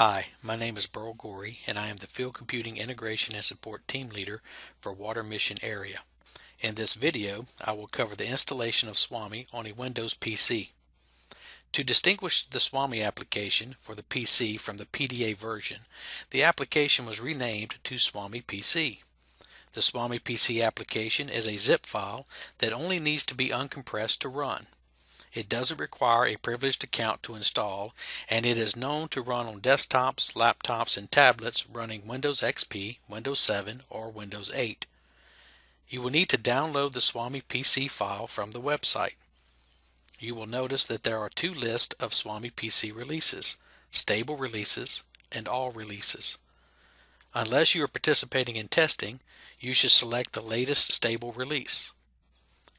Hi, my name is Burl Gorey and I am the Field Computing Integration and Support Team Leader for Water Mission Area. In this video, I will cover the installation of SWAMI on a Windows PC. To distinguish the SWAMI application for the PC from the PDA version, the application was renamed to SWAMI PC. The SWAMI PC application is a zip file that only needs to be uncompressed to run. It doesn't require a privileged account to install, and it is known to run on desktops, laptops, and tablets running Windows XP, Windows 7, or Windows 8. You will need to download the SWAMI PC file from the website. You will notice that there are two lists of SWAMI PC releases, stable releases and all releases. Unless you are participating in testing, you should select the latest stable release.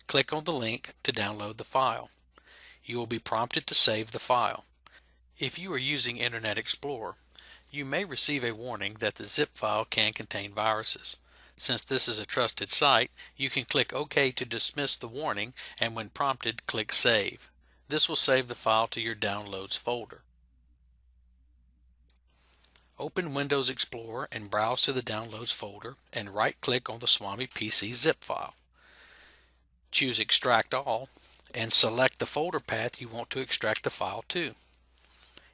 Click on the link to download the file you will be prompted to save the file. If you are using Internet Explorer, you may receive a warning that the zip file can contain viruses. Since this is a trusted site, you can click OK to dismiss the warning and when prompted click Save. This will save the file to your Downloads folder. Open Windows Explorer and browse to the Downloads folder and right-click on the Swami PC zip file. Choose Extract All and select the folder path you want to extract the file to.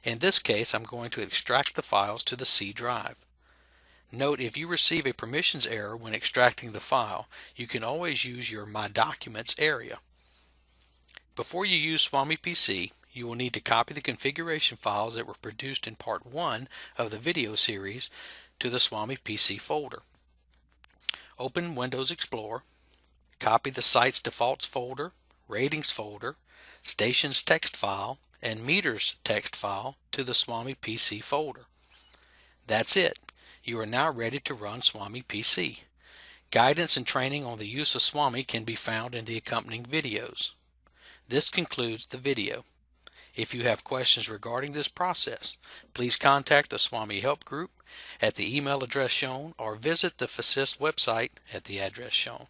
In this case, I'm going to extract the files to the C drive. Note if you receive a permissions error when extracting the file, you can always use your My Documents area. Before you use Swami PC, you will need to copy the configuration files that were produced in part 1 of the video series to the Swami PC folder. Open Windows Explorer, copy the site's defaults folder ratings folder, stations text file, and meters text file to the Swami PC folder. That's it. You are now ready to run Swami PC. Guidance and training on the use of Swami can be found in the accompanying videos. This concludes the video. If you have questions regarding this process, please contact the Swami Help Group at the email address shown or visit the FASIST website at the address shown.